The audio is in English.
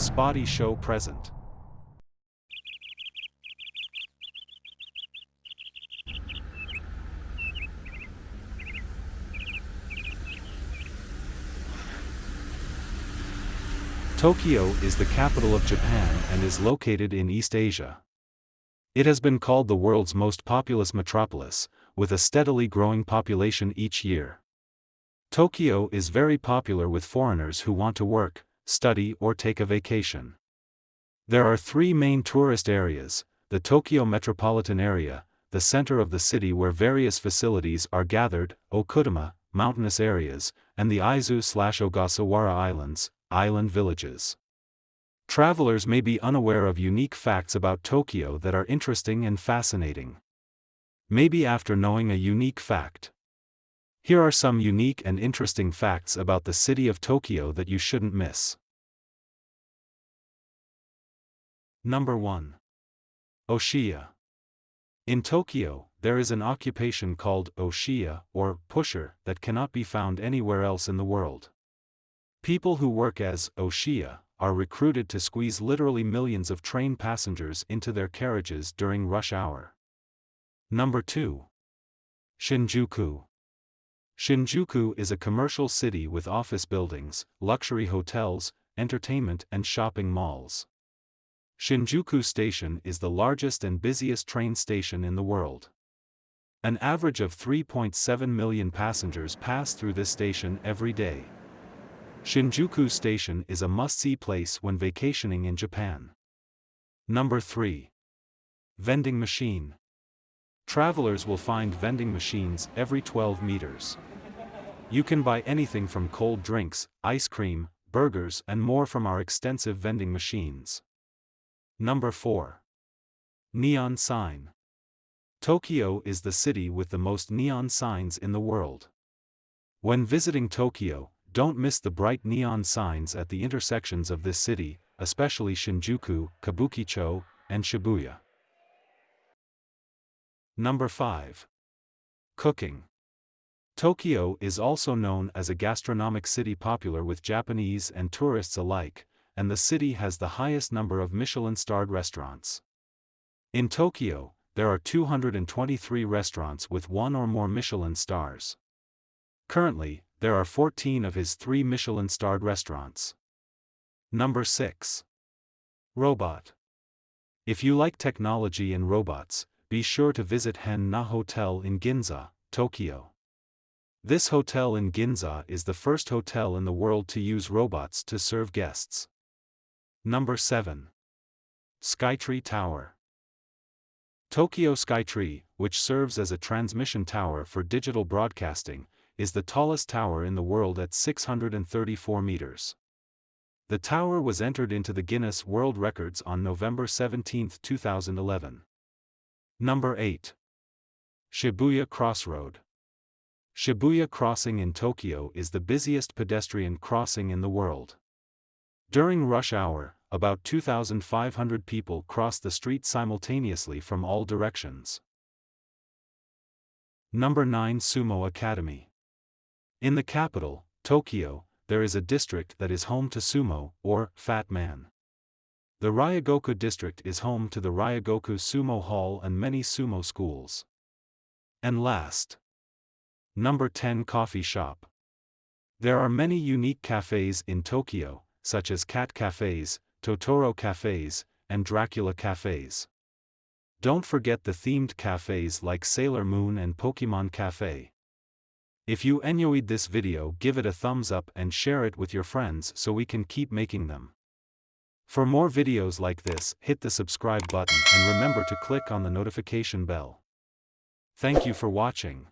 spotty show present. Tokyo is the capital of Japan and is located in East Asia. It has been called the world's most populous metropolis, with a steadily growing population each year. Tokyo is very popular with foreigners who want to work, study or take a vacation. There are three main tourist areas, the Tokyo metropolitan area, the center of the city where various facilities are gathered, Okutama, mountainous areas, and the Izu-Ogasawara Islands, island villages. Travelers may be unaware of unique facts about Tokyo that are interesting and fascinating. Maybe after knowing a unique fact. Here are some unique and interesting facts about the city of Tokyo that you shouldn't miss. Number 1. Oshiya. In Tokyo, there is an occupation called Oshiya or pusher that cannot be found anywhere else in the world. People who work as Oshiya are recruited to squeeze literally millions of train passengers into their carriages during rush hour. Number 2. Shinjuku. Shinjuku is a commercial city with office buildings, luxury hotels, entertainment and shopping malls. Shinjuku Station is the largest and busiest train station in the world. An average of 3.7 million passengers pass through this station every day. Shinjuku Station is a must-see place when vacationing in Japan. Number 3. Vending Machine. Travelers will find vending machines every 12 meters. You can buy anything from cold drinks, ice cream, burgers and more from our extensive vending machines. Number 4. Neon Sign. Tokyo is the city with the most neon signs in the world. When visiting Tokyo, don't miss the bright neon signs at the intersections of this city, especially Shinjuku, Kabukicho, and Shibuya. Number 5. Cooking. Tokyo is also known as a gastronomic city popular with Japanese and tourists alike, and the city has the highest number of Michelin-starred restaurants. In Tokyo, there are 223 restaurants with one or more Michelin stars. Currently, there are 14 of his three Michelin-starred restaurants. Number 6. Robot. If you like technology and robots, be sure to visit Henn na Hotel in Ginza, Tokyo. This hotel in Ginza is the first hotel in the world to use robots to serve guests. Number 7. Skytree Tower. Tokyo Skytree, which serves as a transmission tower for digital broadcasting, is the tallest tower in the world at 634 meters. The tower was entered into the Guinness World Records on November 17, 2011. Number 8. Shibuya Crossroad. Shibuya Crossing in Tokyo is the busiest pedestrian crossing in the world. During rush hour, about 2,500 people cross the street simultaneously from all directions. Number 9 Sumo Academy. In the capital, Tokyo, there is a district that is home to sumo, or fat man. The Ryogoku district is home to the Ryogoku Sumo Hall and many sumo schools. And last. Number 10 Coffee Shop. There are many unique cafes in Tokyo, such as cat cafes, Totoro cafes, and Dracula cafes. Don't forget the themed cafes like Sailor Moon and Pokemon Cafe. If you enjoyed this video give it a thumbs up and share it with your friends so we can keep making them. For more videos like this, hit the subscribe button and remember to click on the notification bell. Thank you for watching.